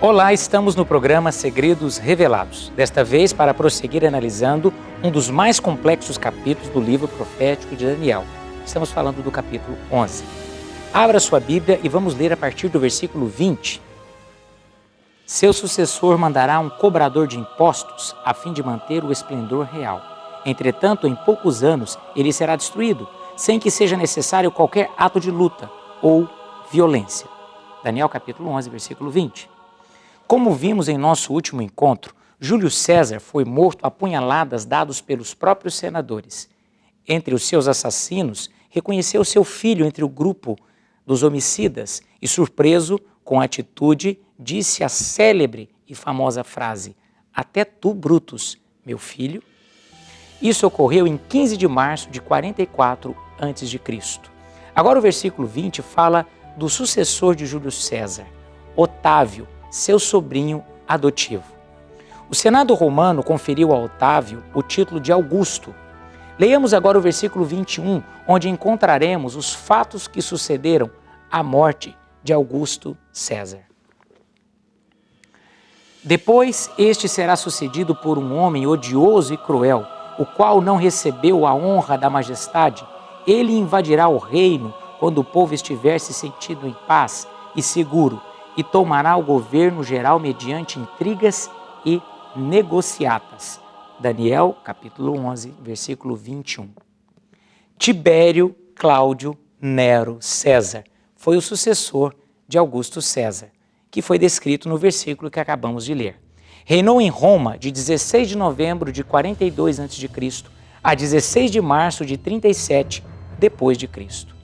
Olá, estamos no programa Segredos Revelados. Desta vez para prosseguir analisando um dos mais complexos capítulos do livro profético de Daniel. Estamos falando do capítulo 11. Abra sua Bíblia e vamos ler a partir do versículo 20. Seu sucessor mandará um cobrador de impostos a fim de manter o esplendor real. Entretanto, em poucos anos ele será destruído, sem que seja necessário qualquer ato de luta ou violência. Daniel capítulo 11, versículo 20. Como vimos em nosso último encontro, Júlio César foi morto a punhaladas dados pelos próprios senadores. Entre os seus assassinos, reconheceu seu filho entre o grupo dos homicidas e, surpreso com a atitude, disse a célebre e famosa frase: Até tu, Brutus, meu filho. Isso ocorreu em 15 de março de 44 a.C. Agora o versículo 20 fala do sucessor de Júlio César, Otávio, seu sobrinho adotivo. O Senado romano conferiu a Otávio o título de Augusto. Leiamos agora o versículo 21, onde encontraremos os fatos que sucederam à morte de Augusto César. Depois, este será sucedido por um homem odioso e cruel, o qual não recebeu a honra da majestade. Ele invadirá o reino quando o povo estiver se sentindo em paz e seguro e tomará o governo geral mediante intrigas e negociatas. Daniel, capítulo 11, versículo 21. Tibério Cláudio Nero César foi o sucessor de Augusto César, que foi descrito no versículo que acabamos de ler. Reinou em Roma de 16 de novembro de 42 a.C. a 16 de março de 37 depois de Cristo.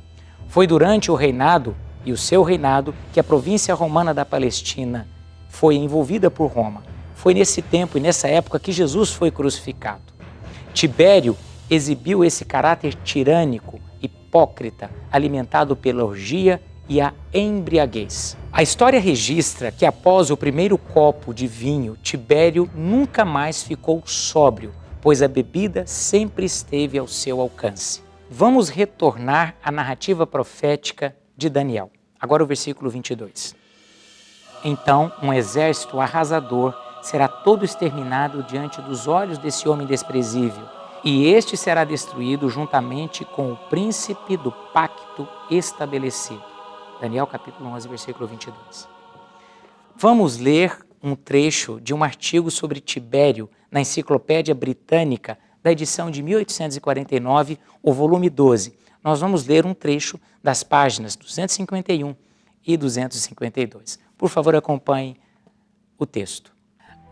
Foi durante o reinado e o seu reinado que a província romana da Palestina foi envolvida por Roma. Foi nesse tempo e nessa época que Jesus foi crucificado. Tibério exibiu esse caráter tirânico, hipócrita, alimentado pela orgia e a embriaguez. A história registra que após o primeiro copo de vinho, Tibério nunca mais ficou sóbrio, pois a bebida sempre esteve ao seu alcance. Vamos retornar à narrativa profética de Daniel. Agora o versículo 22. Então um exército arrasador será todo exterminado diante dos olhos desse homem desprezível, e este será destruído juntamente com o príncipe do pacto estabelecido. Daniel capítulo 11, versículo 22. Vamos ler um trecho de um artigo sobre Tibério na Enciclopédia Britânica da edição de 1849, o volume 12, nós vamos ler um trecho das páginas 251 e 252. Por favor, acompanhe o texto.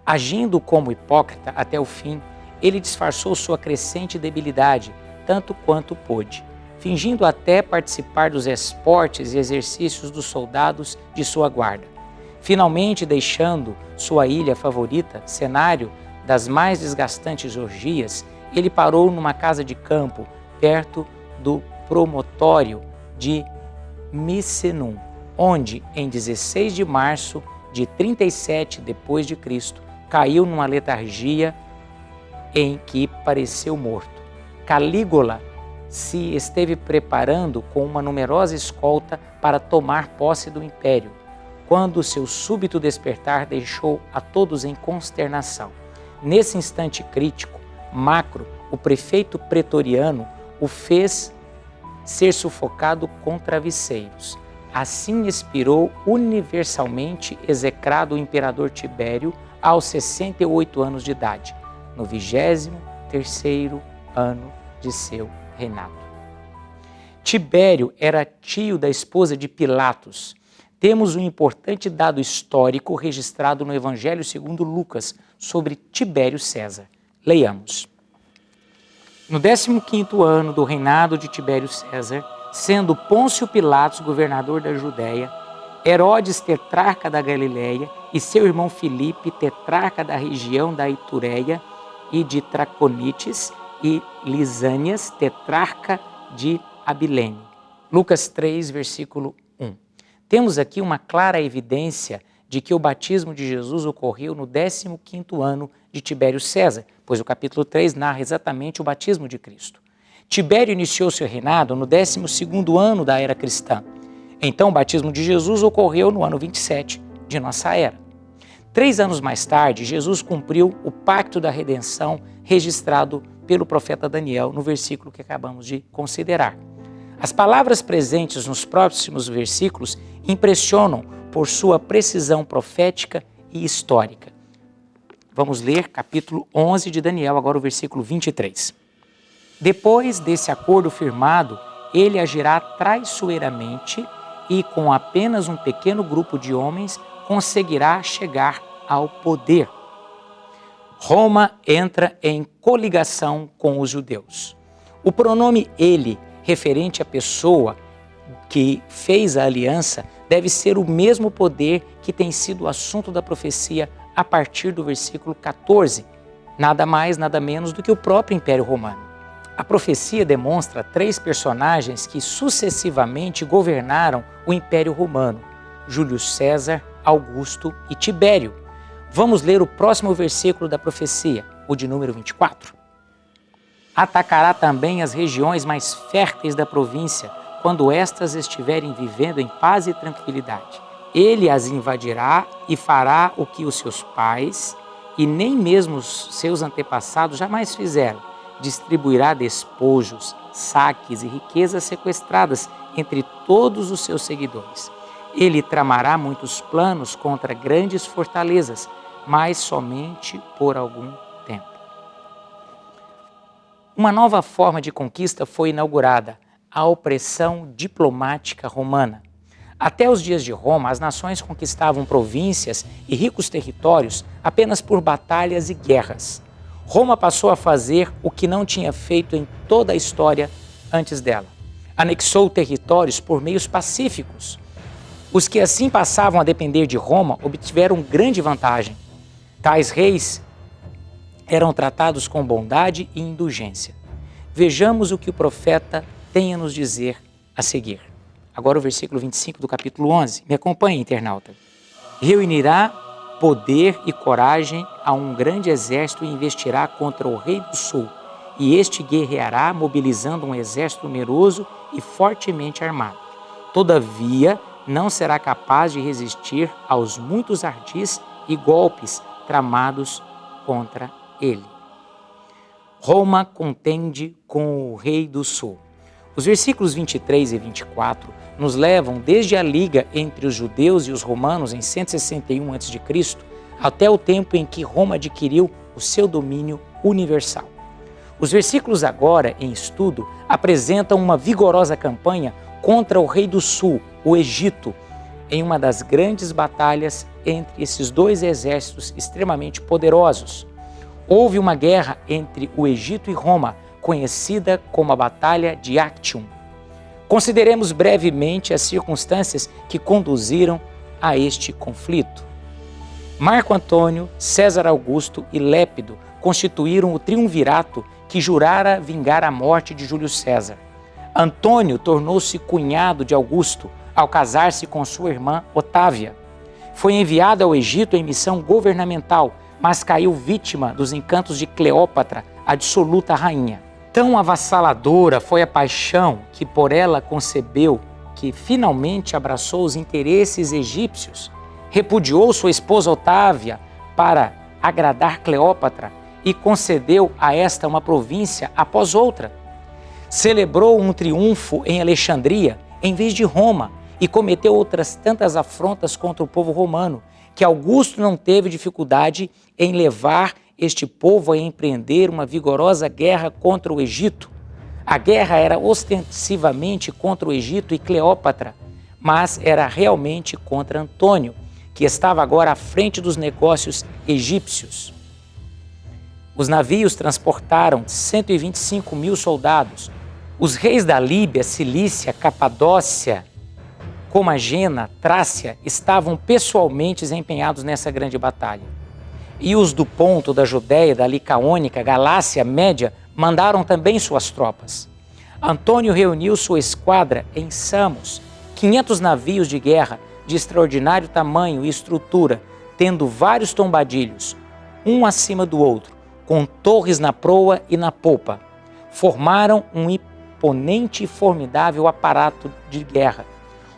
Agindo como hipócrita até o fim, ele disfarçou sua crescente debilidade, tanto quanto pôde, fingindo até participar dos esportes e exercícios dos soldados de sua guarda. Finalmente, deixando sua ilha favorita, cenário das mais desgastantes orgias, ele parou numa casa de campo perto do promotório de Misenum, onde em 16 de março de 37 depois de Cristo caiu numa letargia em que pareceu morto. Calígula se esteve preparando com uma numerosa escolta para tomar posse do império, quando seu súbito despertar deixou a todos em consternação. Nesse instante crítico, Macro, o prefeito pretoriano, o fez ser sufocado com travesseiros. Assim expirou universalmente execrado o imperador Tibério aos 68 anos de idade, no 23º ano de seu reinado. Tibério era tio da esposa de Pilatos. Temos um importante dado histórico registrado no Evangelho segundo Lucas sobre Tibério César. Leiamos. No 15º ano do reinado de Tibério César, sendo Pôncio Pilatos governador da Judéia, Herodes tetrarca da Galiléia e seu irmão Filipe tetrarca da região da Itureia e de Traconites e Lisânias tetrarca de Abilene. Lucas 3, versículo 1. Temos aqui uma clara evidência de que o batismo de Jesus ocorreu no 15º ano de Tibério César, pois o capítulo 3 narra exatamente o batismo de Cristo. Tibério iniciou seu reinado no 12º ano da era cristã. Então o batismo de Jesus ocorreu no ano 27 de nossa era. Três anos mais tarde, Jesus cumpriu o pacto da redenção registrado pelo profeta Daniel no versículo que acabamos de considerar. As palavras presentes nos próximos versículos impressionam por sua precisão profética e histórica. Vamos ler capítulo 11 de Daniel, agora o versículo 23. Depois desse acordo firmado, ele agirá traiçoeiramente e, com apenas um pequeno grupo de homens, conseguirá chegar ao poder. Roma entra em coligação com os judeus. O pronome ele, referente à pessoa que fez a aliança, deve ser o mesmo poder que tem sido o assunto da profecia a partir do versículo 14, nada mais, nada menos do que o próprio Império Romano. A profecia demonstra três personagens que sucessivamente governaram o Império Romano: Júlio César, Augusto e Tibério. Vamos ler o próximo versículo da profecia, o de número 24. Atacará também as regiões mais férteis da província, quando estas estiverem vivendo em paz e tranquilidade. Ele as invadirá e fará o que os seus pais e nem mesmo os seus antepassados jamais fizeram. Distribuirá despojos, saques e riquezas sequestradas entre todos os seus seguidores. Ele tramará muitos planos contra grandes fortalezas, mas somente por algum tempo. Uma nova forma de conquista foi inaugurada, a opressão diplomática romana. Até os dias de Roma, as nações conquistavam províncias e ricos territórios apenas por batalhas e guerras. Roma passou a fazer o que não tinha feito em toda a história antes dela. Anexou territórios por meios pacíficos. Os que assim passavam a depender de Roma obtiveram grande vantagem. Tais reis eram tratados com bondade e indulgência. Vejamos o que o profeta tem a nos dizer a seguir. Agora o versículo 25 do capítulo 11. Me acompanhe, internauta. Reunirá poder e coragem a um grande exército e investirá contra o rei do sul. E este guerreará, mobilizando um exército numeroso e fortemente armado. Todavia, não será capaz de resistir aos muitos ardis e golpes tramados contra ele. Roma contende com o rei do sul. Os versículos 23 e 24 nos levam desde a liga entre os judeus e os romanos em 161 a.C. até o tempo em que Roma adquiriu o seu domínio universal. Os versículos agora em estudo apresentam uma vigorosa campanha contra o rei do sul, o Egito, em uma das grandes batalhas entre esses dois exércitos extremamente poderosos. Houve uma guerra entre o Egito e Roma, conhecida como a Batalha de Actium. Consideremos brevemente as circunstâncias que conduziram a este conflito. Marco Antônio, César Augusto e Lépido constituíram o triunvirato que jurara vingar a morte de Júlio César. Antônio tornou-se cunhado de Augusto, ao casar-se com sua irmã Otávia. Foi enviado ao Egito em missão governamental, mas caiu vítima dos encantos de Cleópatra, a dissoluta rainha. Tão avassaladora foi a paixão que por ela concebeu que finalmente abraçou os interesses egípcios, repudiou sua esposa Otávia para agradar Cleópatra e concedeu a esta uma província após outra. Celebrou um triunfo em Alexandria em vez de Roma e cometeu outras tantas afrontas contra o povo romano, que Augusto não teve dificuldade em levar este povo a empreender uma vigorosa guerra contra o Egito. A guerra era ostensivamente contra o Egito e Cleópatra, mas era realmente contra Antônio, que estava agora à frente dos negócios egípcios. Os navios transportaram 125 mil soldados. Os reis da Líbia, Cilícia, Capadócia Comagena, Trácia, estavam pessoalmente empenhados nessa grande batalha. E os do Ponto, da Judéia, da Licaônica, Galácia, Média, mandaram também suas tropas. Antônio reuniu sua esquadra em Samos, 500 navios de guerra de extraordinário tamanho e estrutura, tendo vários tombadilhos, um acima do outro, com torres na proa e na popa. Formaram um imponente e formidável aparato de guerra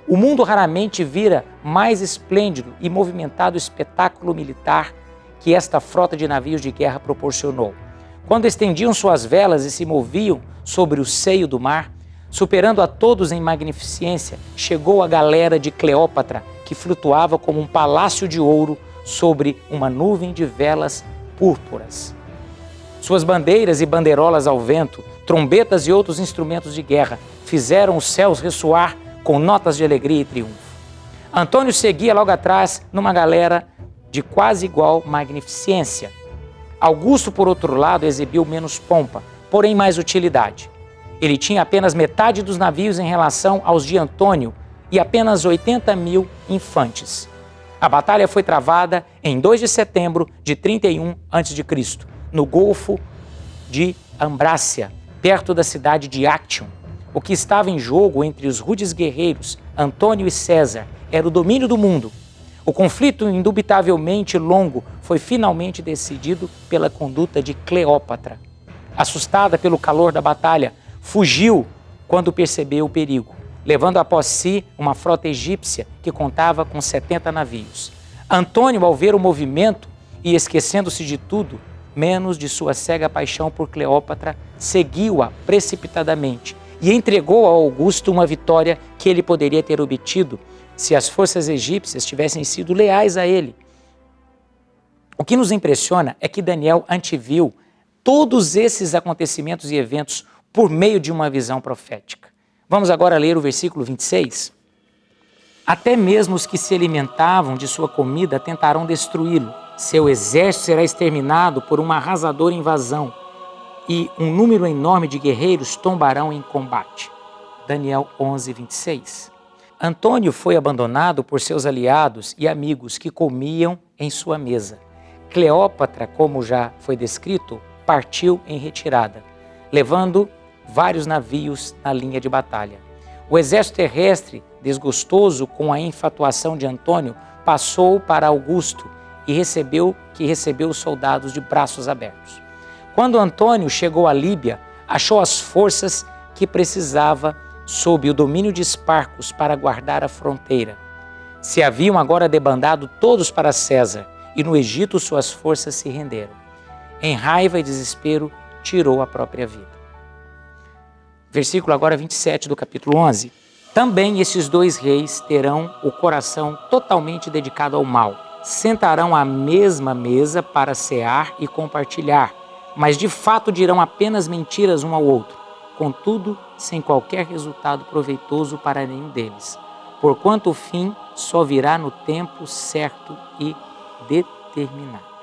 O mundo raramente vira mais esplêndido e movimentado espetáculo militar que esta frota de navios de guerra proporcionou. Quando estendiam suas velas e se moviam sobre o seio do mar, superando a todos em magnificência, chegou a galera de Cleópatra, que flutuava como um palácio de ouro sobre uma nuvem de velas púrpuras. Suas bandeiras e bandeirolas ao vento, trombetas e outros instrumentos de guerra fizeram os céus ressoar com notas de alegria e triunfo. Antônio seguia logo atrás numa galera de quase igual magnificência. Augusto, por outro lado, exibiu menos pompa, porém mais utilidade. Ele tinha apenas metade dos navios em relação aos de Antônio e apenas 80 mil infantes. A batalha foi travada em 2 de setembro de 31 a.C., no Golfo de Ambrácia, perto da cidade de Actium. O que estava em jogo entre os rudes guerreiros Antônio e César era o domínio do mundo. O conflito, indubitavelmente longo, foi finalmente decidido pela conduta de Cleópatra. Assustada pelo calor da batalha, fugiu quando percebeu o perigo levando após si uma frota egípcia que contava com 70 navios. Antônio, ao ver o movimento e esquecendo-se de tudo, menos de sua cega paixão por Cleópatra, seguiu-a precipitadamente e entregou a Augusto uma vitória que ele poderia ter obtido se as forças egípcias tivessem sido leais a ele. O que nos impressiona é que Daniel anteviu todos esses acontecimentos e eventos por meio de uma visão profética. Vamos agora ler o versículo 26. Até mesmo os que se alimentavam de sua comida tentarão destruí-lo. Seu exército será exterminado por uma arrasadora invasão e um número enorme de guerreiros tombarão em combate. Daniel 11, 26. Antônio foi abandonado por seus aliados e amigos que comiam em sua mesa. Cleópatra, como já foi descrito, partiu em retirada, levando vários navios na linha de batalha. O exército terrestre, desgostoso com a infatuação de Antônio, passou para Augusto e recebeu que recebeu os soldados de braços abertos. Quando Antônio chegou à Líbia, achou as forças que precisava sob o domínio de Esparcos para guardar a fronteira. Se haviam agora debandado todos para César, e no Egito suas forças se renderam. Em raiva e desespero, tirou a própria vida versículo agora 27 do capítulo 11. Também esses dois reis terão o coração totalmente dedicado ao mal. Sentarão à mesma mesa para cear e compartilhar, mas de fato dirão apenas mentiras um ao outro, contudo, sem qualquer resultado proveitoso para nenhum deles, porquanto o fim só virá no tempo certo e determinado.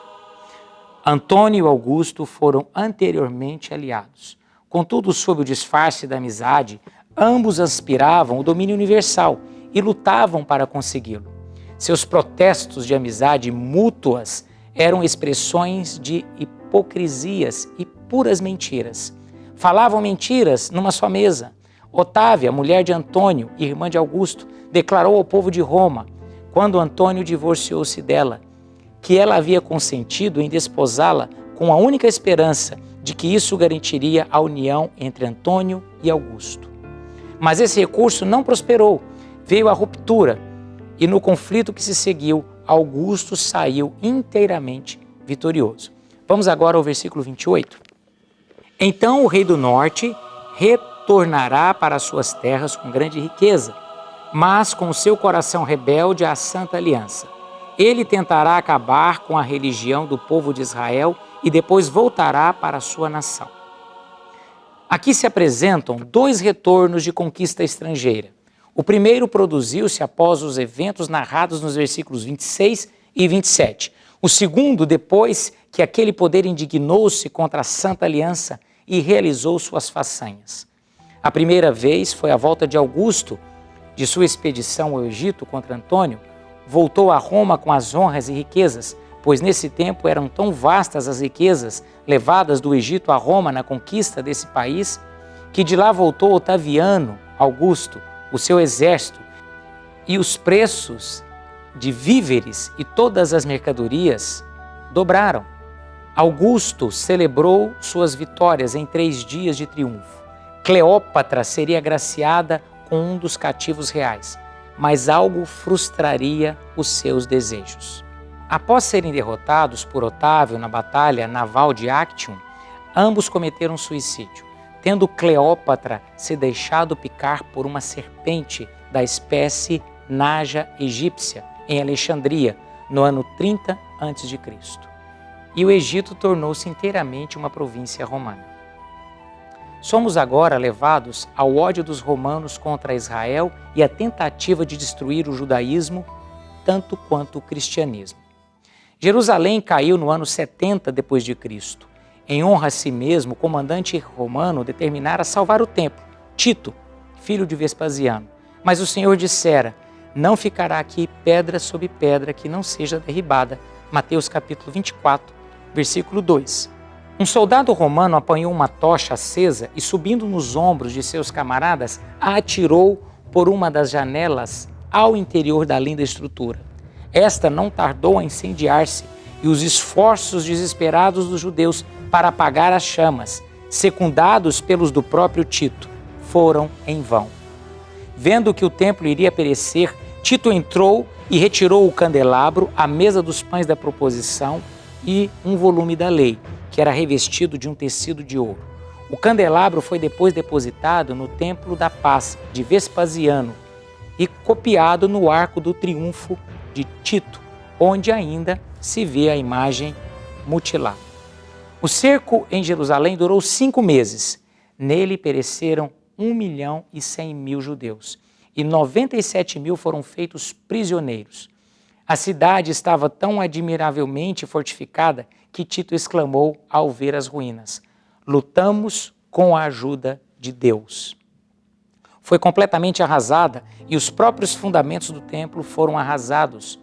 Antônio e Augusto foram anteriormente aliados. Contudo, sob o disfarce da amizade, ambos aspiravam o domínio universal e lutavam para consegui-lo. Seus protestos de amizade mútuas eram expressões de hipocrisias e puras mentiras. Falavam mentiras numa só mesa. Otávia, mulher de Antônio, irmã de Augusto, declarou ao povo de Roma, quando Antônio divorciou-se dela, que ela havia consentido em desposá-la com a única esperança de que isso garantiria a união entre Antônio e Augusto. Mas esse recurso não prosperou, veio a ruptura e no conflito que se seguiu, Augusto saiu inteiramente vitorioso. Vamos agora ao versículo 28. Então o rei do norte retornará para suas terras com grande riqueza, mas com seu coração rebelde à santa aliança. Ele tentará acabar com a religião do povo de Israel e depois voltará para sua nação. Aqui se apresentam dois retornos de conquista estrangeira. O primeiro produziu-se após os eventos narrados nos versículos 26 e 27. O segundo, depois que aquele poder indignou-se contra a Santa Aliança e realizou suas façanhas. A primeira vez foi a volta de Augusto, de sua expedição ao Egito contra Antônio, voltou a Roma com as honras e riquezas, pois nesse tempo eram tão vastas as riquezas levadas do Egito a Roma na conquista desse país, que de lá voltou Otaviano Augusto, o seu exército, e os preços de víveres e todas as mercadorias dobraram. Augusto celebrou suas vitórias em três dias de triunfo. Cleópatra seria agraciada com um dos cativos reais. mas algo frustraria os seus desejos. Após serem derrotados por Otávio na batalha naval de Actium, ambos cometeram suicídio, tendo Cleópatra se deixado picar por uma serpente da espécie Naja egípcia, em Alexandria, no ano 30 a.C. E o Egito tornou-se inteiramente uma província romana. Somos agora levados ao ódio dos romanos contra Israel e a tentativa de destruir o judaísmo tanto quanto o cristianismo. Jerusalém caiu no ano 70 depois de Cristo. Em honra a si mesmo, o comandante romano determinara salvar o templo, Tito, filho de Vespasiano. Mas o Senhor dissera: Não ficará aqui pedra sobre pedra que não seja derribada. Mateus capítulo 24, versículo 2. Um soldado romano apanhou uma tocha acesa e, subindo nos ombros de seus camaradas, a atirou por uma das janelas ao interior da linda estrutura. Esta não tardou a incendiar-se e os esforços desesperados dos judeus para apagar as chamas, secundados pelos do próprio Tito, foram em vão. Vendo que o templo iria perecer, Tito entrou e retirou o candelabro, a mesa dos pães da proposição e um volume da lei, que era revestido de um tecido de ouro. O candelabro foi depois depositado no Templo da Paz de Vespasiano e copiado no Arco do Triunfo de Tito, onde ainda se vê a imagem mutilada. O cerco em Jerusalém durou cinco meses. Nele pereceram um milhão e cem mil judeus e 97 mil foram feitos prisioneiros. A cidade estava tão admiravelmente fortificada que Tito exclamou ao ver as ruínas: Lutamos com a ajuda de Deus. Foi completamente arrasada e os próprios fundamentos do templo foram arrasados.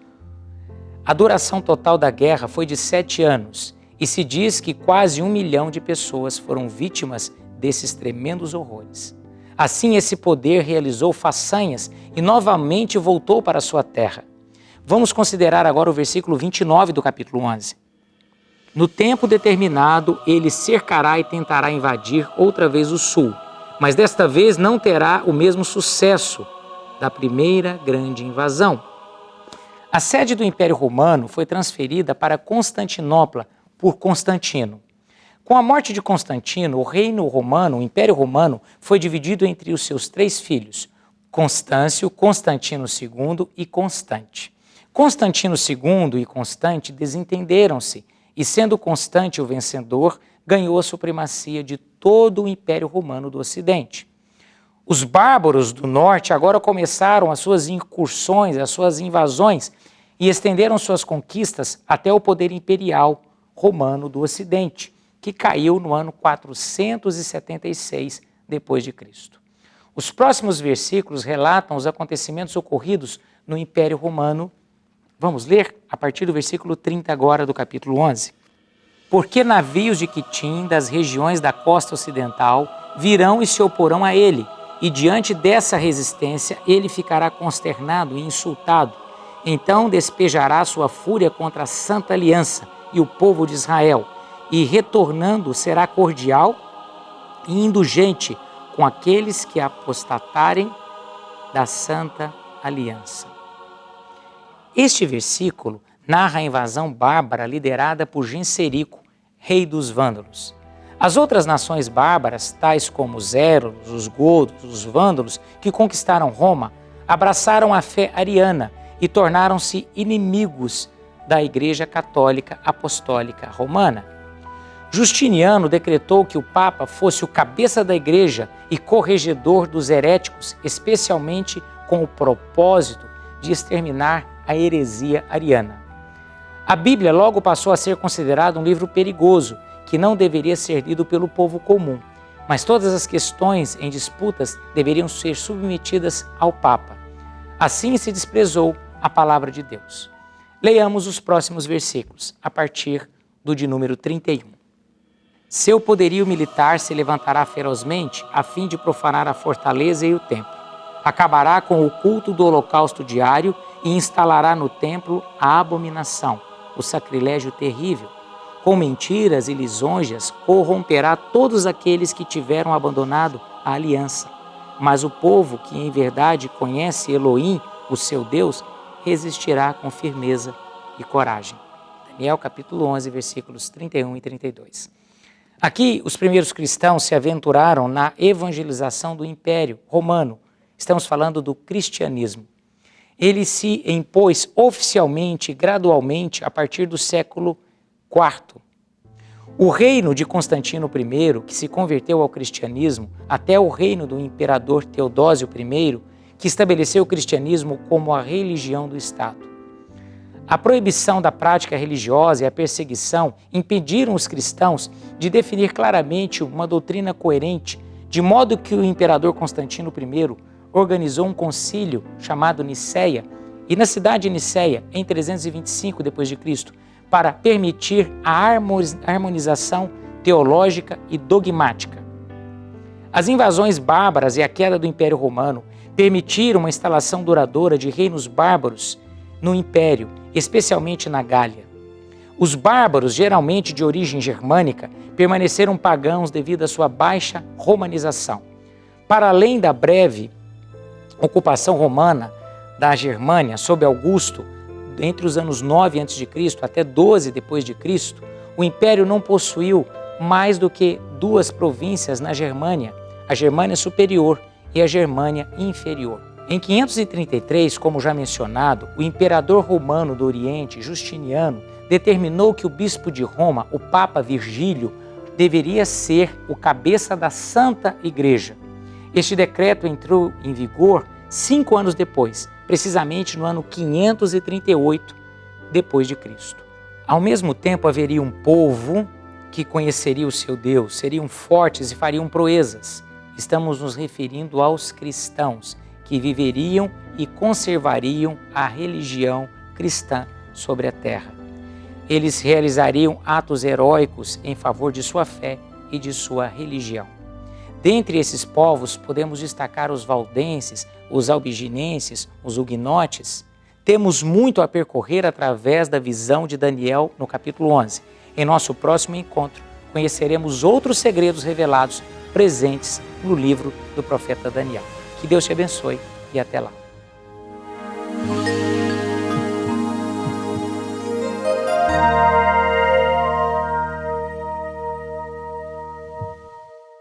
A duração total da guerra foi de sete anos e se diz que quase um milhão de pessoas foram vítimas desses tremendos horrores. Assim, esse poder realizou façanhas e novamente voltou para sua terra. Vamos considerar agora o versículo 29 do capítulo 11. No tempo determinado, ele cercará e tentará invadir outra vez o sul, mas desta vez não terá o mesmo sucesso da primeira grande invasão. A sede do Império Romano foi transferida para Constantinopla por Constantino. Com a morte de Constantino, o reino romano, o Império Romano, foi dividido entre os seus três filhos, Constâncio, Constantino II e Constante. Constantino II e Constante desentenderam-se e sendo Constante o vencedor, ganhou a supremacia de todo o Império Romano do Ocidente. Os bárbaros do norte agora começaram as suas incursões, as suas invasões e estenderam suas conquistas até o poder imperial romano do Ocidente, que caiu no ano 476 depois de Cristo. Os próximos versículos relatam os acontecimentos ocorridos no Império Romano Vamos ler a partir do versículo 30 agora do capítulo 11. Porque navios de Quitim, das regiões da costa ocidental, virão e se oporão a ele, e diante dessa resistência ele ficará consternado e insultado. Então despejará sua fúria contra a santa aliança e o povo de Israel, e retornando será cordial e indulgente com aqueles que apostatarem da santa aliança. Este versículo narra a invasão bárbara liderada por Genserico, rei dos vândalos. As outras nações bárbaras, tais como os Érolos, os Godos, os Vândalos, que conquistaram Roma, abraçaram a fé ariana e tornaram-se inimigos da Igreja Católica Apostólica Romana. Justiniano decretou que o Papa fosse o cabeça da Igreja e corregedor dos heréticos, especialmente com o propósito de exterminar a heresia ariana. A Bíblia logo passou a ser considerada um livro perigoso, que não deveria ser lido pelo povo comum, mas todas as questões em disputas deveriam ser submetidas ao Papa. Assim se desprezou a palavra de Deus. Leiamos os próximos versículos, a partir do de número 31. Seu poderio militar se levantará ferozmente a fim de profanar a fortaleza e o templo. Acabará com o culto do holocausto diário e instalará no templo a abominação, o sacrilégio terrível. Com mentiras e lisonjas corromperá todos aqueles que tiveram abandonado a aliança. Mas o povo que em verdade conhece Elohim o seu Deus, resistirá com firmeza e coragem. Daniel capítulo 11, versículos 31 e 32. Aqui, os primeiros cristãos se aventuraram na evangelização do Império Romano. Estamos falando do cristianismo. Ele se impôs oficialmente, gradualmente, a partir do século IV. O reino de Constantino I, que se converteu ao cristianismo, até o reino do imperador Teodósio I, que estabeleceu o cristianismo como a religião do Estado. A proibição da prática religiosa e a perseguição impediram os cristãos de definir claramente uma doutrina coerente, de modo que o imperador Constantino I organizou um concílio chamado Niceia, e na cidade de Niceia, em 325 d.C., para permitir a harmonização teológica e dogmática. As invasões bárbaras e a queda do Império Romano permitiram uma instalação duradoura de reinos bárbaros no Império especialmente na Gália. Os bárbaros, geralmente de origem germânica, permaneceram pagãos devido à sua baixa romanização. Para além da breve ocupação romana da Germânia sob Augusto, entre os anos 9 a.C. até 12 depois de Cristo, o império não possuiu mais do que duas províncias na Germânia, a Germânia Superior e a Germânia Inferior. Em 533, como já mencionado, o imperador romano do Oriente, Justiniano, determinou que o bispo de Roma, o Papa Virgílio, deveria ser o cabeça da Santa Igreja. Este decreto entrou em vigor cinco anos depois, precisamente no ano 538 depois de Cristo. Ao mesmo tempo haveria um povo que conheceria o seu Deus, seriam fortes e fariam proezas. Estamos nos referindo aos cristãos que viveriam e conservariam a religião cristã sobre a terra. Eles realizariam atos heróicos em favor de sua fé e de sua religião. Dentre esses povos, podemos destacar os valdenses, os albiginenses, os huguenotes. Temos muito a percorrer através da visão de Daniel no capítulo 11. Em nosso próximo encontro, conheceremos outros segredos revelados presentes no livro do profeta Daniel. Que Deus te abençoe e até lá.